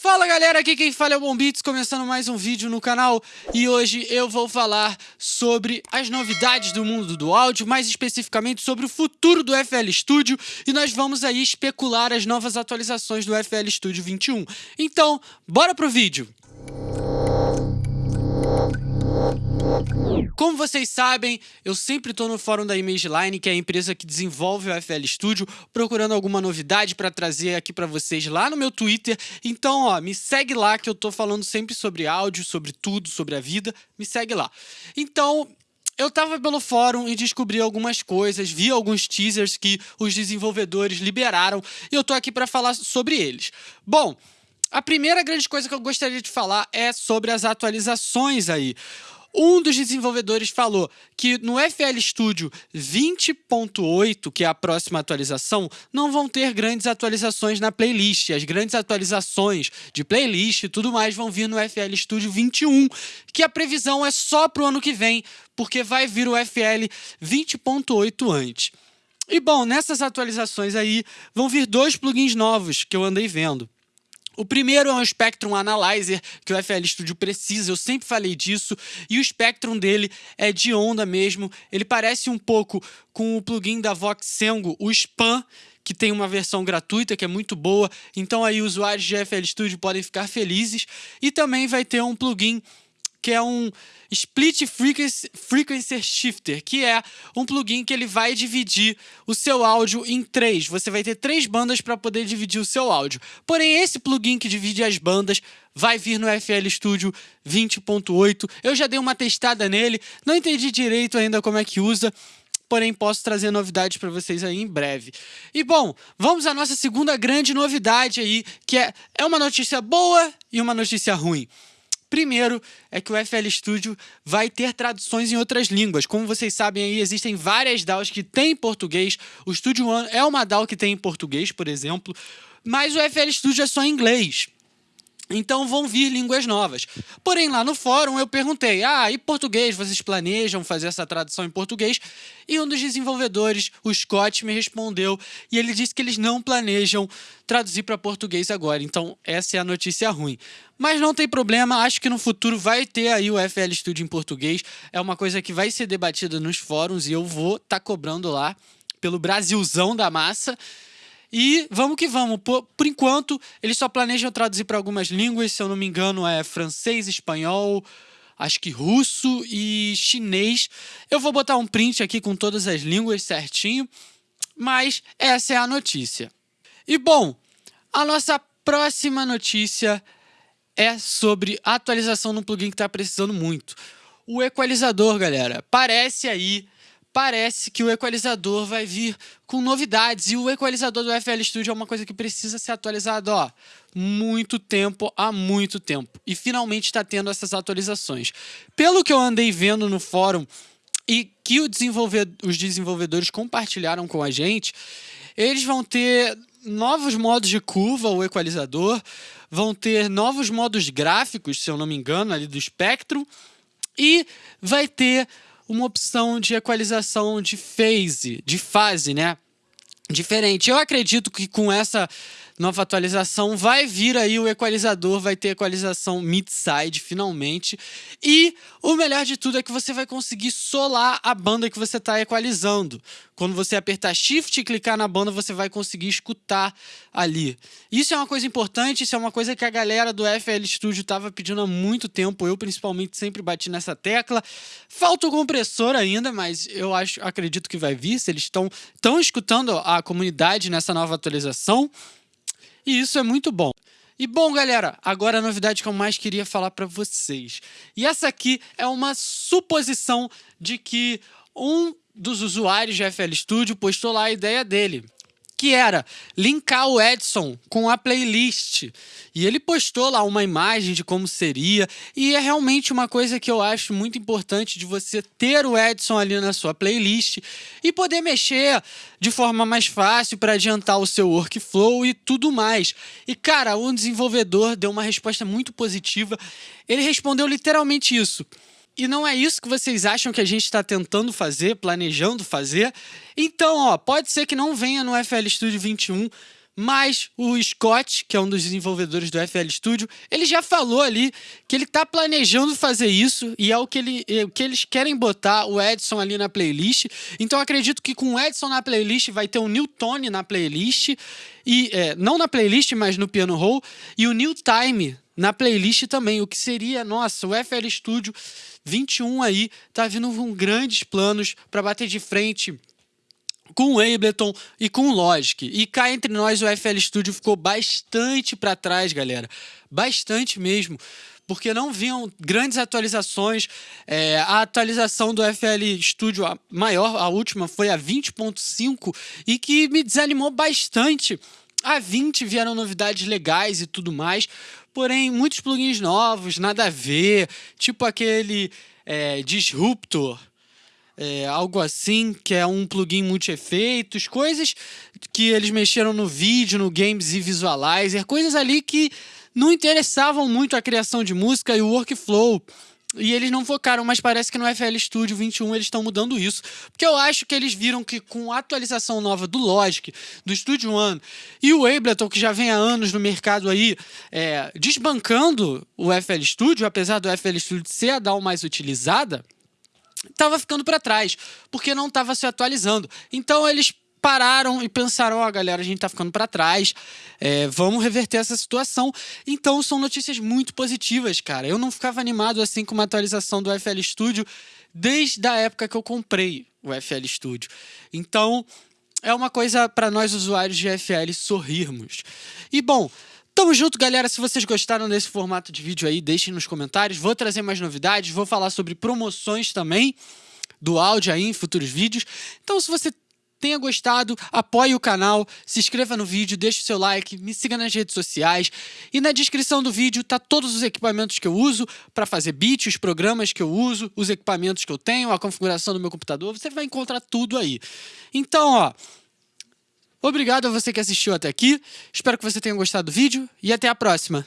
Fala galera, aqui quem fala é o Bombits, começando mais um vídeo no canal e hoje eu vou falar sobre as novidades do mundo do áudio, mais especificamente sobre o futuro do FL Studio e nós vamos aí especular as novas atualizações do FL Studio 21. Então, bora pro vídeo! Como vocês sabem, eu sempre estou no fórum da ImageLine, que é a empresa que desenvolve o FL Studio, procurando alguma novidade para trazer aqui para vocês lá no meu Twitter. Então, ó, me segue lá que eu estou falando sempre sobre áudio, sobre tudo, sobre a vida. Me segue lá. Então, eu estava pelo fórum e descobri algumas coisas, vi alguns teasers que os desenvolvedores liberaram e eu tô aqui para falar sobre eles. Bom, a primeira grande coisa que eu gostaria de falar é sobre as atualizações aí. Um dos desenvolvedores falou que no FL Studio 20.8, que é a próxima atualização, não vão ter grandes atualizações na playlist. As grandes atualizações de playlist e tudo mais vão vir no FL Studio 21, que a previsão é só para o ano que vem, porque vai vir o FL 20.8 antes. E bom, nessas atualizações aí vão vir dois plugins novos que eu andei vendo. O primeiro é um Spectrum Analyzer que o FL Studio precisa, eu sempre falei disso, e o Spectrum dele é de onda mesmo. Ele parece um pouco com o plugin da Voxengo, o Spam, que tem uma versão gratuita que é muito boa, então aí usuários de FL Studio podem ficar felizes. E também vai ter um plugin que é um Split Frequency, Shifter, que é um plugin que ele vai dividir o seu áudio em três. Você vai ter três bandas para poder dividir o seu áudio. Porém, esse plugin que divide as bandas vai vir no FL Studio 20.8. Eu já dei uma testada nele, não entendi direito ainda como é que usa, porém posso trazer novidades para vocês aí em breve. E bom, vamos à nossa segunda grande novidade aí, que é, é uma notícia boa e uma notícia ruim. Primeiro é que o FL Studio vai ter traduções em outras línguas. Como vocês sabem aí, existem várias DAOs que têm português. O Studio One é uma DAO que tem em português, por exemplo. Mas o FL Studio é só em inglês. Então vão vir línguas novas. Porém, lá no fórum eu perguntei: ah, e português? Vocês planejam fazer essa tradução em português? E um dos desenvolvedores, o Scott, me respondeu e ele disse que eles não planejam traduzir para português agora. Então, essa é a notícia ruim. Mas não tem problema, acho que no futuro vai ter aí o FL Studio em português. É uma coisa que vai ser debatida nos fóruns e eu vou estar tá cobrando lá pelo Brasilzão da massa. E vamos que vamos. Por, por enquanto, eles só planejam traduzir para algumas línguas, se eu não me engano, é francês, espanhol, acho que russo e chinês. Eu vou botar um print aqui com todas as línguas certinho, mas essa é a notícia. E bom, a nossa próxima notícia é sobre atualização no plugin que está precisando muito. O equalizador, galera, parece aí parece que o equalizador vai vir com novidades. E o equalizador do FL Studio é uma coisa que precisa ser atualizado, ó, muito tempo, há muito tempo. E finalmente está tendo essas atualizações. Pelo que eu andei vendo no fórum e que os desenvolvedores compartilharam com a gente, eles vão ter novos modos de curva, o equalizador, vão ter novos modos gráficos, se eu não me engano, ali do espectro, e vai ter uma opção de equalização de phase, de fase, né? Diferente. Eu acredito que com essa nova atualização vai vir aí o equalizador, vai ter equalização mid-side finalmente. E o melhor de tudo é que você vai conseguir solar a banda que você está equalizando. Quando você apertar Shift e clicar na banda, você vai conseguir escutar ali. Isso é uma coisa importante, isso é uma coisa que a galera do FL Studio estava pedindo há muito tempo. Eu, principalmente, sempre bati nessa tecla. Falta o compressor ainda, mas eu acho, acredito que vai vir. Se eles estão escutando a comunidade nessa nova atualização. E isso é muito bom. E bom, galera, agora a novidade que eu mais queria falar para vocês. E essa aqui é uma suposição de que um dos usuários de FL Studio postou lá a ideia dele que era linkar o Edson com a playlist. E ele postou lá uma imagem de como seria, e é realmente uma coisa que eu acho muito importante de você ter o Edson ali na sua playlist e poder mexer de forma mais fácil para adiantar o seu workflow e tudo mais. E cara, um desenvolvedor deu uma resposta muito positiva. Ele respondeu literalmente isso. E não é isso que vocês acham que a gente está tentando fazer, planejando fazer? Então, ó, pode ser que não venha no FL Studio 21, Mas o Scott, que é um dos desenvolvedores do FL Studio, ele já falou ali que ele está planejando fazer isso e é o que, ele, é o que eles querem botar o Edson ali na playlist. Então acredito que com o Edson na playlist vai ter o Newtone na playlist e é, não na playlist, mas no piano roll e o New Time na playlist também, o que seria, nossa, o FL Studio 21 aí tá vindo com grandes planos para bater de frente com o Ableton e com o Logic. E cá entre nós, o FL Studio ficou bastante para trás, galera. Bastante mesmo. Porque não vinham grandes atualizações. É, a atualização do FL Studio, a maior, a última, foi a 20.5 e que me desanimou bastante. A 20 vieram novidades legais e tudo mais, porém muitos plugins novos, nada a ver, tipo aquele é, Disruptor, é, algo assim, que é um plugin multi-efeitos, coisas que eles mexeram no vídeo, no Games e Visualizer, coisas ali que não interessavam muito a criação de música e o workflow. E eles não focaram, mas parece que no FL Studio 21 eles estão mudando isso. Porque eu acho que eles viram que com a atualização nova do Logic, do Studio One e o Ableton, que já vem há anos no mercado aí, é, desbancando o FL Studio, apesar do FL Studio ser a DAW mais utilizada, estava ficando para trás, porque não estava se atualizando. Então eles pararam e pensaram, ó, oh, galera, a gente tá ficando para trás, é, vamos reverter essa situação. Então são notícias muito positivas, cara. Eu não ficava animado assim com uma atualização do FL Studio desde a época que eu comprei o FL Studio. Então é uma coisa para nós usuários de FL sorrirmos. E bom, Tamo junto, galera. Se vocês gostaram desse formato de vídeo aí, deixem nos comentários. Vou trazer mais novidades, vou falar sobre promoções também do áudio aí em futuros vídeos. Então, se você tenha gostado, apoie o canal, se inscreva no vídeo, deixe o seu like, me siga nas redes sociais e na descrição do vídeo tá todos os equipamentos que eu uso para fazer beat, os programas que eu uso, os equipamentos que eu tenho, a configuração do meu computador, você vai encontrar tudo aí. Então, ó, Obrigado a você que assistiu até aqui. Espero que você tenha gostado do vídeo e até a próxima.